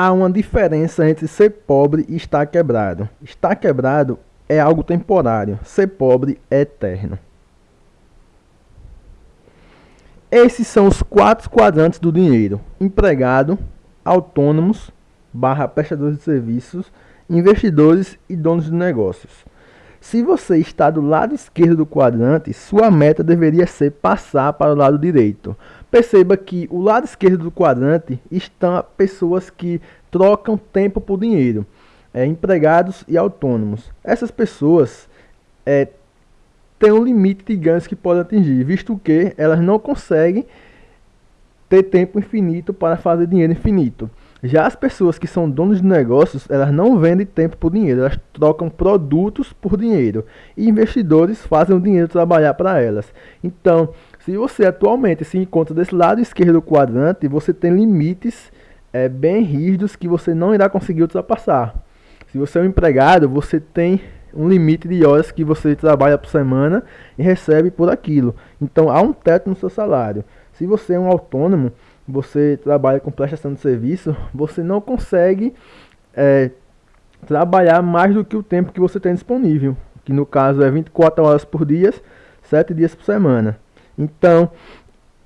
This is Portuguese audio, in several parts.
há uma diferença entre ser pobre e estar quebrado. Estar quebrado é algo temporário, ser pobre é eterno. Esses são os quatro quadrantes do dinheiro: empregado, autônomos, barra prestadores de serviços, investidores e donos de negócios. Se você está do lado esquerdo do quadrante, sua meta deveria ser passar para o lado direito. Perceba que o lado esquerdo do quadrante estão pessoas que trocam tempo por dinheiro, é, empregados e autônomos. Essas pessoas é, têm um limite de ganhos que podem atingir, visto que elas não conseguem ter tempo infinito para fazer dinheiro infinito. Já as pessoas que são donos de negócios, elas não vendem tempo por dinheiro, elas trocam produtos por dinheiro. E investidores fazem o dinheiro trabalhar para elas. Então, se você atualmente se encontra desse lado esquerdo do quadrante, você tem limites é, bem rígidos que você não irá conseguir ultrapassar. Se você é um empregado, você tem um limite de horas que você trabalha por semana e recebe por aquilo. Então há um teto no seu salário. Se você é um autônomo, você trabalha com prestação de serviço, você não consegue é, trabalhar mais do que o tempo que você tem disponível, que no caso é 24 horas por dia, 7 dias por semana. Então,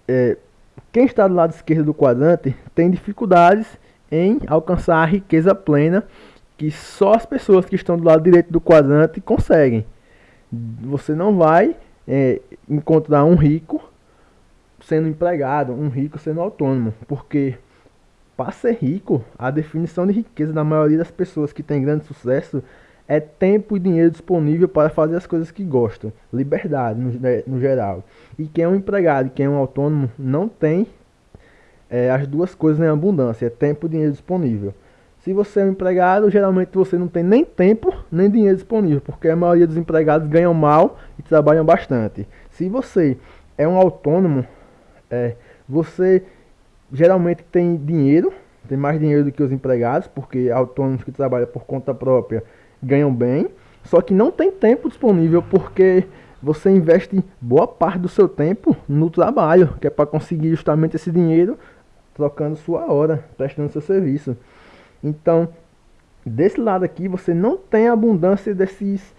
é, quem está do lado esquerdo do quadrante tem dificuldades em alcançar a riqueza plena que só as pessoas que estão do lado direito do quadrante conseguem. Você não vai é, encontrar um rico sendo empregado, um rico sendo autônomo, porque para ser rico, a definição de riqueza da maioria das pessoas que tem grande sucesso é tempo e dinheiro disponível para fazer as coisas que gostam, liberdade no, no geral. E quem é um empregado e quem é um autônomo não tem é, as duas coisas em abundância, é tempo e dinheiro disponível. Se você é um empregado, geralmente você não tem nem tempo nem dinheiro disponível, porque a maioria dos empregados ganham mal e trabalham bastante. Se você é um autônomo, é, você geralmente tem dinheiro, tem mais dinheiro do que os empregados, porque autônomos que trabalham por conta própria ganham bem, só que não tem tempo disponível porque você investe boa parte do seu tempo no trabalho, que é para conseguir justamente esse dinheiro trocando sua hora, prestando seu serviço. Então, desse lado aqui você não tem abundância desses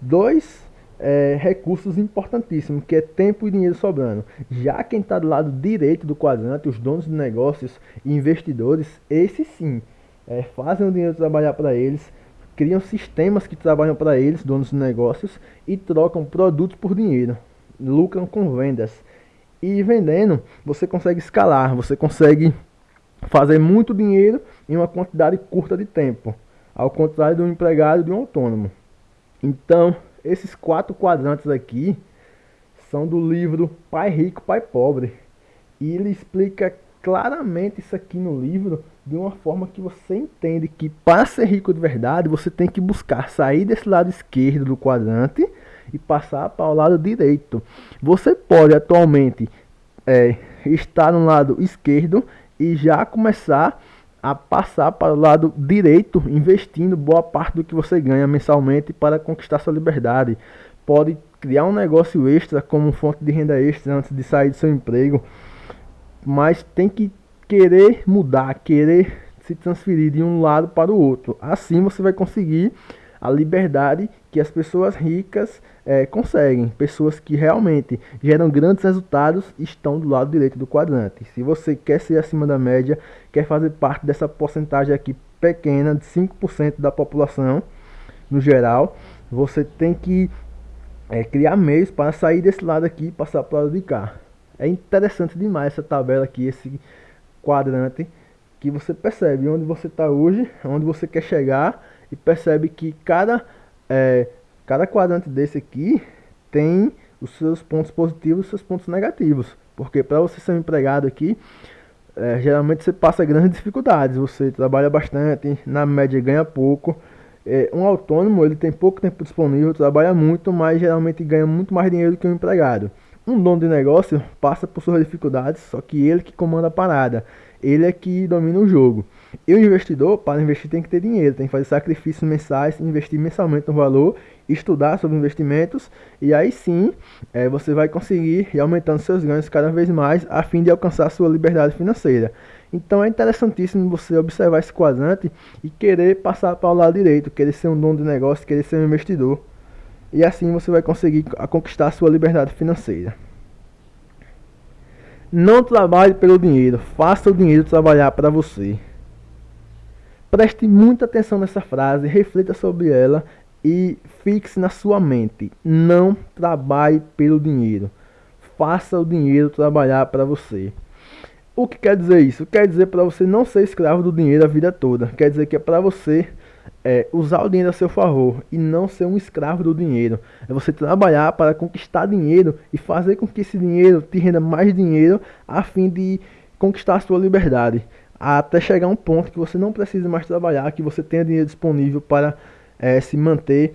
dois é, recursos importantíssimos, que é tempo e dinheiro sobrando. Já quem está do lado direito do quadrante, os donos de negócios e investidores, esses sim, é, fazem o dinheiro trabalhar para eles, criam sistemas que trabalham para eles, donos de negócios, e trocam produtos por dinheiro, lucram com vendas. E vendendo, você consegue escalar, você consegue fazer muito dinheiro em uma quantidade curta de tempo, ao contrário um empregado de um autônomo. Então, esses quatro quadrantes aqui são do livro Pai Rico, Pai Pobre. E ele explica claramente isso aqui no livro de uma forma que você entende que para ser rico de verdade você tem que buscar sair desse lado esquerdo do quadrante e passar para o lado direito. Você pode atualmente é, estar no lado esquerdo e já começar a passar para o lado direito, investindo boa parte do que você ganha mensalmente para conquistar sua liberdade. Pode criar um negócio extra como fonte de renda extra antes de sair do seu emprego, mas tem que querer mudar, querer se transferir de um lado para o outro. Assim você vai conseguir a liberdade que as pessoas ricas é, conseguem. Pessoas que realmente geram grandes resultados estão do lado direito do quadrante. Se você quer ser acima da média, quer fazer parte dessa porcentagem aqui pequena de 5% da população no geral, você tem que é, criar meios para sair desse lado aqui e passar para o lado de cá. É interessante demais essa tabela aqui, esse quadrante, que você percebe onde você está hoje, onde você quer chegar e percebe que cada, é, cada quadrante desse aqui tem os seus pontos positivos e os seus pontos negativos. Porque para você ser um empregado aqui, é, geralmente você passa grandes dificuldades. Você trabalha bastante, na média ganha pouco. É, um autônomo ele tem pouco tempo disponível, trabalha muito, mas geralmente ganha muito mais dinheiro que um empregado. Um dono de negócio passa por suas dificuldades, só que ele que comanda a parada ele é que domina o jogo. E o investidor, para investir, tem que ter dinheiro, tem que fazer sacrifícios mensais, investir mensalmente no valor estudar sobre investimentos e aí sim é, você vai conseguir ir aumentando seus ganhos cada vez mais a fim de alcançar sua liberdade financeira. Então é interessantíssimo você observar esse quadrante e querer passar para o lado direito, querer ser um dono de negócio, querer ser um investidor. E assim você vai conseguir conquistar sua liberdade financeira. Não trabalhe pelo dinheiro, faça o dinheiro trabalhar para você. Preste muita atenção nessa frase, reflita sobre ela e fixe na sua mente. Não trabalhe pelo dinheiro. Faça o dinheiro trabalhar para você. O que quer dizer isso? Quer dizer para você não ser escravo do dinheiro a vida toda. Quer dizer que é para você é, usar o dinheiro a seu favor e não ser um escravo do dinheiro. É você trabalhar para conquistar dinheiro e fazer com que esse dinheiro te renda mais dinheiro a fim de conquistar a sua liberdade. Até chegar um ponto que você não precisa mais trabalhar, que você tenha dinheiro disponível para é, se manter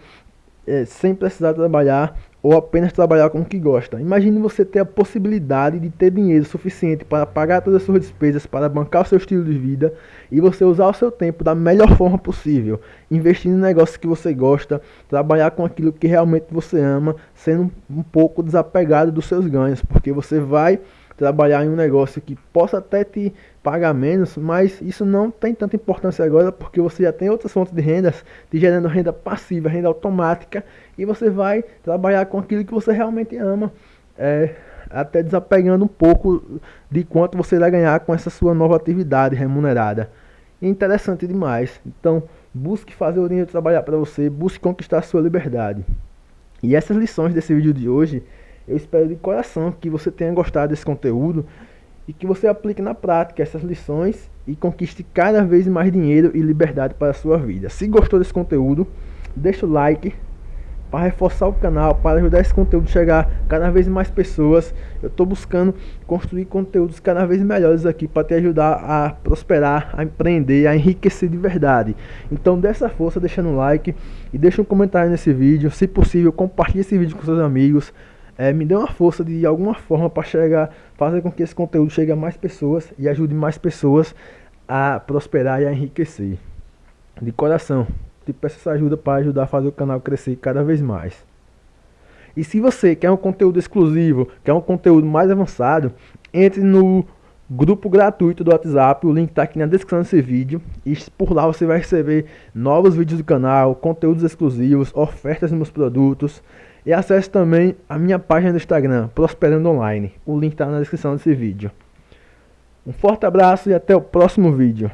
é, sem precisar trabalhar ou apenas trabalhar com o que gosta. Imagine você ter a possibilidade de ter dinheiro suficiente para pagar todas as suas despesas, para bancar o seu estilo de vida e você usar o seu tempo da melhor forma possível, investindo em negócios que você gosta, trabalhar com aquilo que realmente você ama, sendo um pouco desapegado dos seus ganhos, porque você vai trabalhar em um negócio que possa até te pagar menos, mas isso não tem tanta importância agora porque você já tem outras fontes de rendas te gerando renda passiva, renda automática e você vai trabalhar com aquilo que você realmente ama, é, até desapegando um pouco de quanto você vai ganhar com essa sua nova atividade remunerada. Interessante demais. Então, busque fazer o dinheiro trabalhar para você, busque conquistar a sua liberdade. E essas lições desse vídeo de hoje eu espero de coração que você tenha gostado desse conteúdo e que você aplique na prática essas lições e conquiste cada vez mais dinheiro e liberdade para a sua vida. Se gostou desse conteúdo, deixa o like para reforçar o canal, para ajudar esse conteúdo a chegar cada vez mais pessoas. Eu estou buscando construir conteúdos cada vez melhores aqui para te ajudar a prosperar, a empreender, a enriquecer de verdade. Então dê essa força deixando um like e deixa um comentário nesse vídeo. Se possível, compartilhe esse vídeo com seus amigos é, me dê uma força de alguma forma para chegar, fazer com que esse conteúdo chegue a mais pessoas e ajude mais pessoas a prosperar e a enriquecer. De coração, te peço essa ajuda para ajudar a fazer o canal crescer cada vez mais. E se você quer um conteúdo exclusivo, quer um conteúdo mais avançado, entre no grupo gratuito do WhatsApp, o link está aqui na descrição desse vídeo. E por lá você vai receber novos vídeos do canal, conteúdos exclusivos, ofertas dos meus produtos. E acesse também a minha página do Instagram, Prosperando Online. O link está na descrição desse vídeo. Um forte abraço e até o próximo vídeo.